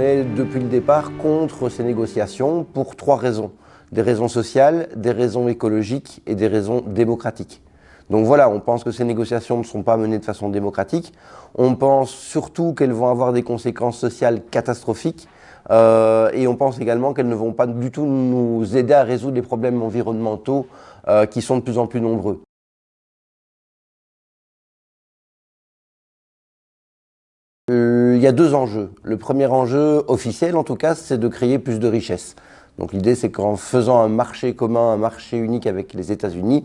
est depuis le départ contre ces négociations pour trois raisons. Des raisons sociales, des raisons écologiques et des raisons démocratiques. Donc voilà, on pense que ces négociations ne sont pas menées de façon démocratique. On pense surtout qu'elles vont avoir des conséquences sociales catastrophiques euh, et on pense également qu'elles ne vont pas du tout nous aider à résoudre les problèmes environnementaux euh, qui sont de plus en plus nombreux. Euh, il y a deux enjeux. Le premier enjeu officiel, en tout cas, c'est de créer plus de richesses. Donc l'idée, c'est qu'en faisant un marché commun, un marché unique avec les États-Unis,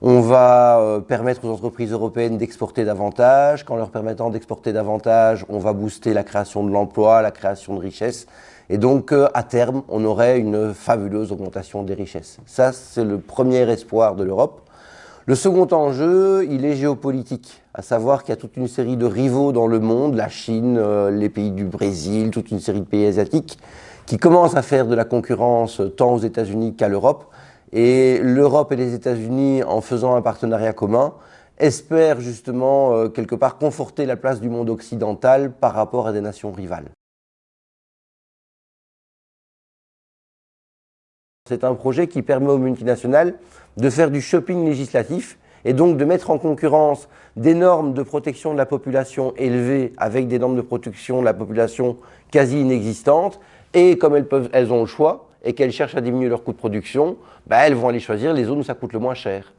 on va euh, permettre aux entreprises européennes d'exporter davantage. Qu'en leur permettant d'exporter davantage, on va booster la création de l'emploi, la création de richesses. Et donc, euh, à terme, on aurait une fabuleuse augmentation des richesses. Ça, c'est le premier espoir de l'Europe. Le second enjeu, il est géopolitique, à savoir qu'il y a toute une série de rivaux dans le monde, la Chine, euh, les pays du Brésil, toute une série de pays asiatiques, qui commencent à faire de la concurrence tant aux États-Unis qu'à l'Europe. Et l'Europe et les États-Unis, en faisant un partenariat commun, espèrent justement euh, quelque part conforter la place du monde occidental par rapport à des nations rivales. C'est un projet qui permet aux multinationales de faire du shopping législatif et donc de mettre en concurrence des normes de protection de la population élevées avec des normes de protection de la population quasi inexistantes. Et comme elles, ont le choix et qu'elles cherchent à diminuer leur coût de production, bah, elles vont aller choisir les zones où ça coûte le moins cher.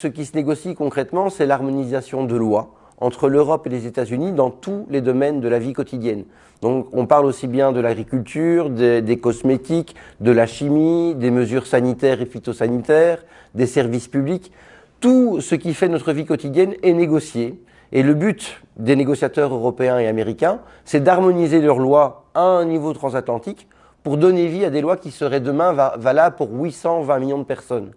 Ce qui se négocie concrètement, c'est l'harmonisation de lois entre l'Europe et les États-Unis dans tous les domaines de la vie quotidienne. Donc on parle aussi bien de l'agriculture, des, cosmétiques, de la chimie, des mesures sanitaires et phytosanitaires, des services publics. Tout ce qui fait notre vie quotidienne est négocié. Et le but des négociateurs européens et américains, c'est d'harmoniser leurs lois à un niveau transatlantique pour donner vie à des lois qui seraient demain valables pour 820 millions de personnes.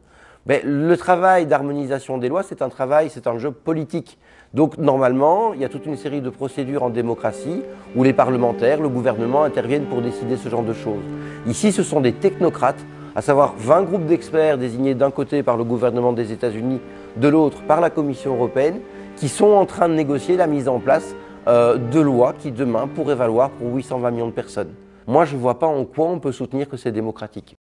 Mais le travail d'harmonisation des lois, c'est un travail, c'est un jeu politique. Donc normalement, il y a toute une série de procédures en démocratie où les parlementaires, le gouvernement interviennent pour décider ce genre de choses. Ici, ce sont des technocrates, à savoir 20 groupes d'experts désignés d'un côté par le gouvernement des États-Unis, de l'autre par la Commission européenne, qui sont en train de négocier la mise en place euh, de lois qui demain pourraient valoir pour 820 millions de personnes. Moi, je ne vois pas en quoi on peut soutenir que c'est démocratique.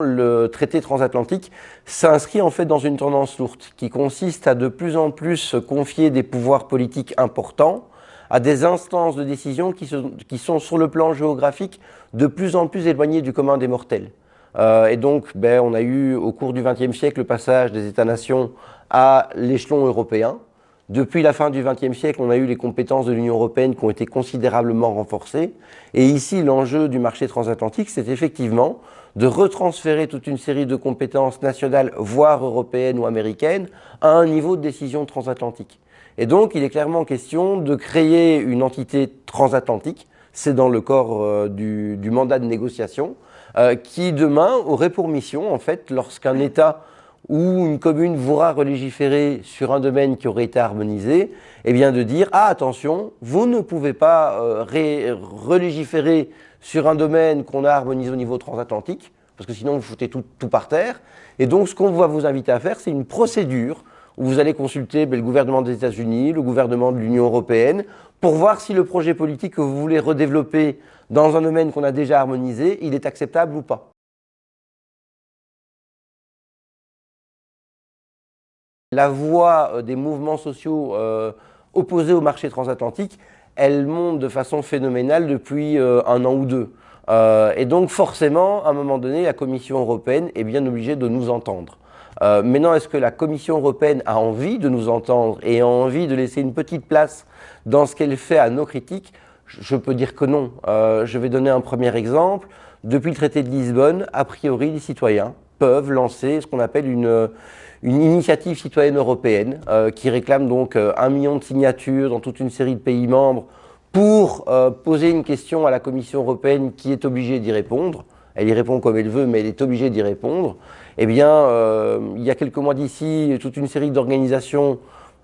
Le traité transatlantique s'inscrit en fait dans une tendance lourde qui consiste à de plus en plus confier des pouvoirs politiques importants à des instances de décision qui, sont sur le plan géographique de plus en plus éloignées du commun des mortels. Euh, et donc, ben, on a eu au cours du XXe siècle le passage des États-nations à l'échelon européen. Depuis la fin du XXe siècle, on a eu les compétences de l'Union européenne qui ont été considérablement renforcées. Et ici, l'enjeu du marché transatlantique, c'est effectivement de retransférer toute une série de compétences nationales, voire européennes ou américaines, à un niveau de décision transatlantique. Et donc, il est clairement question de créer une entité transatlantique, c'est dans le corps euh, du, mandat de négociation, euh, qui demain aurait pour mission, en fait, lorsqu'un État ou une commune voudra relégiférer sur un domaine qui aurait été harmonisé, eh bien de dire « Ah, attention, vous ne pouvez pas euh, relégiférer sur un domaine qu'on a harmonisé au niveau transatlantique, parce que sinon vous foutez tout, par terre. Et donc ce qu'on va vous inviter à faire, c'est une procédure où vous allez consulter ben, le gouvernement des États-Unis, le gouvernement de l'Union européenne, pour voir si le projet politique que vous voulez redévelopper dans un domaine qu'on a déjà harmonisé, il est acceptable ou pas. La voix euh, des mouvements sociaux euh, opposés au marché transatlantique, elle monte de façon phénoménale depuis euh, un an ou deux. Et donc forcément, à un moment donné, la Commission européenne est bien obligée de nous entendre. Maintenant, est-ce que la Commission européenne a envie de nous entendre et a envie de laisser une petite place dans ce qu'elle fait à nos critiques? Je peux dire que non. je vais donner un premier exemple. Depuis le traité de Lisbonne, a priori, les citoyens peuvent lancer ce qu'on appelle une, une initiative citoyenne européenne euh, qui réclame donc euh, un million de signatures dans toute une série de pays membres pour euh, poser une question à la Commission européenne qui est obligée d'y répondre. Elle y répond comme elle veut, mais elle est obligée d'y répondre. Eh bien, il y a quelques mois d'ici, toute une série d'organisations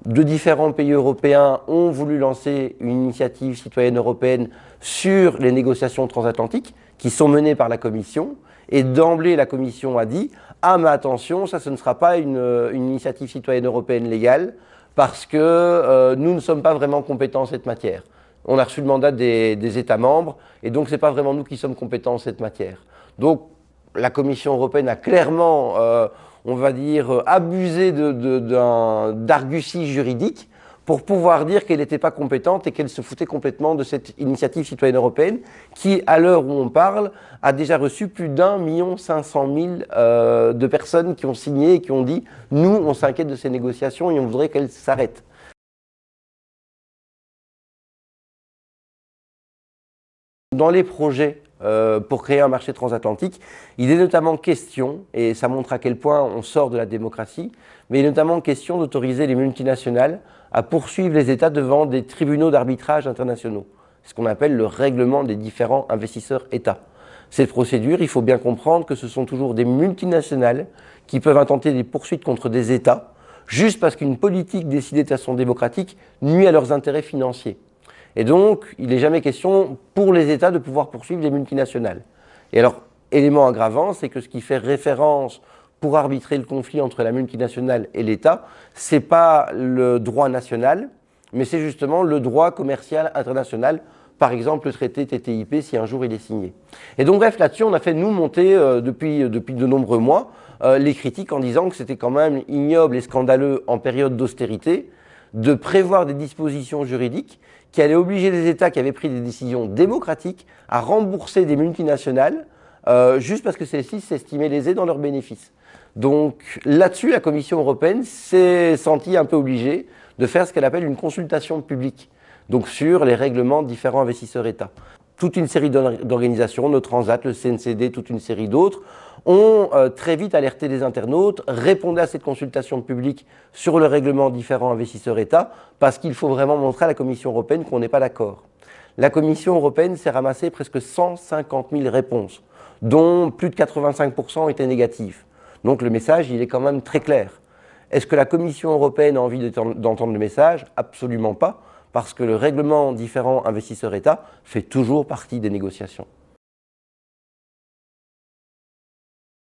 de différents pays européens ont voulu lancer une initiative citoyenne européenne sur les négociations transatlantiques qui sont menées par la Commission. Et d'emblée, la Commission a dit « Ah, mais attention, ça, ce ne sera pas une, initiative citoyenne européenne légale parce que euh, nous ne sommes pas vraiment compétents en cette matière. On a reçu le mandat des, États membres et donc ce n'est pas vraiment nous qui sommes compétents en cette matière. » Donc, la Commission européenne a clairement, euh, on va dire, abusé d'arguties juridiques pour pouvoir dire qu'elle n'était pas compétente et qu'elle se foutait complètement de cette initiative citoyenne européenne qui, à l'heure où on parle, a déjà reçu plus d'un million cinq cent mille euh, de personnes qui ont signé et qui ont dit « nous, on s'inquiète de ces négociations et on voudrait qu'elles s'arrêtent ». Dans les projets euh, pour créer un marché transatlantique. Il est notamment question, et ça montre à quel point on sort de la démocratie, mais il est notamment question d'autoriser les multinationales à poursuivre les États devant des tribunaux d'arbitrage internationaux, ce qu'on appelle le règlement des différents investisseurs États. Cette procédure, il faut bien comprendre que ce sont toujours des multinationales qui peuvent intenter des poursuites contre des États juste parce qu'une politique décidée de façon démocratique nuit à leurs intérêts financiers. Et donc, il n'est jamais question pour les États de pouvoir poursuivre les multinationales. Et alors, élément aggravant, c'est que ce qui fait référence pour arbitrer le conflit entre la multinationale et l'État, ce n'est pas le droit national, mais c'est justement le droit commercial international, par exemple le traité TTIP si un jour il est signé. Et donc bref, là-dessus, on a fait nous monter euh, depuis, depuis de nombreux mois euh, les critiques en disant que c'était quand même ignoble et scandaleux en période d'austérité de prévoir des dispositions juridiques qui allait obliger les États qui avaient pris des décisions démocratiques à rembourser des multinationales euh, juste parce que celles-ci s'estimaient lésées dans leurs bénéfices. Donc là-dessus, la Commission européenne s'est sentie un peu obligée de faire ce qu'elle appelle une consultation publique, donc sur les règlements de différents investisseurs-États toute une série d'organisations, nos Transat, le CNCD, toute une série d'autres, ont euh, très vite alerté les internautes, répondaient à cette consultation publique sur le règlement différents investisseurs-États, parce qu'il faut vraiment montrer à la Commission européenne qu'on n'est pas d'accord. La Commission européenne s'est ramassée presque 150 000 réponses, dont plus de 85% étaient négatives. Donc le message, il est quand même très clair. Est-ce que la Commission européenne a envie d'entendre le message? Absolument pas parce que le règlement différent investisseur-État fait toujours partie des négociations.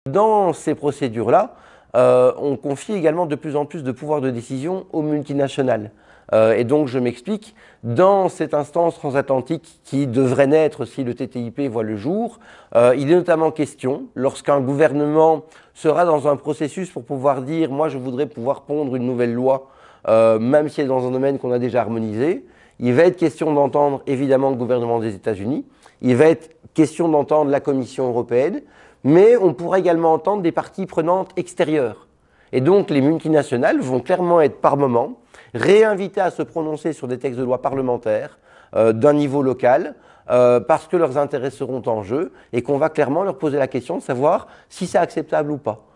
Dans ces procédures-là, euh, on confie également de plus en plus de pouvoir de décision aux multinationales. Euh, et donc, je m'explique, dans cette instance transatlantique qui devrait naître si le TTIP voit le jour, euh, il est notamment question, lorsqu'un gouvernement sera dans un processus pour pouvoir dire « moi, je voudrais pouvoir pondre une nouvelle loi même si c'est dans un domaine qu'on a déjà harmonisé. Il va être question d'entendre évidemment le gouvernement des États-Unis, il va être question d'entendre la Commission européenne, mais on pourra également entendre des parties prenantes extérieures. Et donc les multinationales vont clairement être par moment réinvitées à se prononcer sur des textes de loi parlementaires euh, d'un niveau local, euh, parce que leurs intérêts seront en jeu et qu'on va clairement leur poser la question de savoir si c'est acceptable ou pas.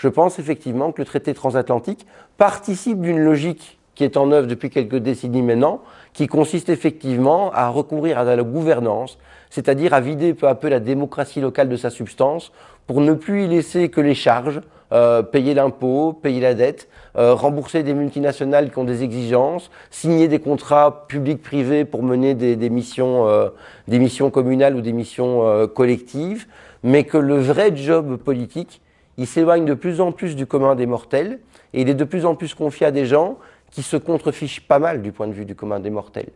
je pense effectivement que le traité transatlantique participe d'une logique qui est en œuvre depuis quelques décennies maintenant, qui consiste effectivement à recourir à la gouvernance, c'est-à-dire à vider peu à peu la démocratie locale de sa substance pour ne plus y laisser que les charges, euh, payer l'impôt, payer la dette, euh, rembourser des multinationales qui ont des exigences, signer des contrats publics-privés pour mener des, missions, euh, des missions communales ou des missions collectives, mais que le vrai job politique, il s'éloigne de plus en plus du commun des mortels et il est de plus en plus confié à des gens qui se contrefichent pas mal du point de vue du commun des mortels.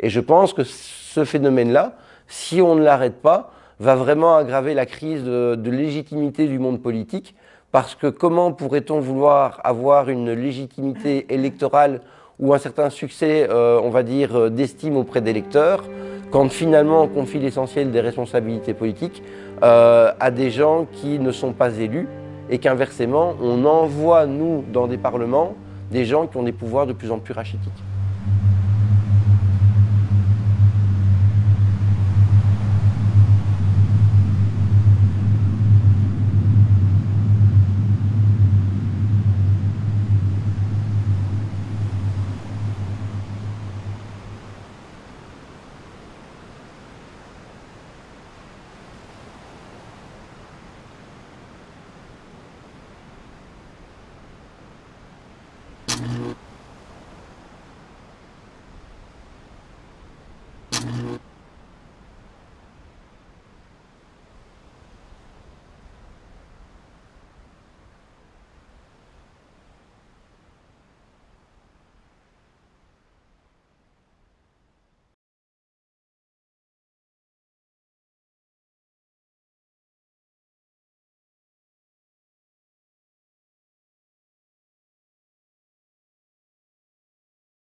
Et je pense que ce phénomène-là, si on ne l'arrête pas, va vraiment aggraver la crise de, légitimité du monde politique parce que comment pourrait-on vouloir avoir une légitimité électorale ou un certain succès, euh, on va dire, euh, d'estime auprès des électeurs quand finalement on confie l'essentiel des responsabilités politiques euh, à des gens qui ne sont pas élus et qu'inversement, on envoie, nous, dans des parlements, des gens qui ont des pouvoirs de plus en plus rachitiques.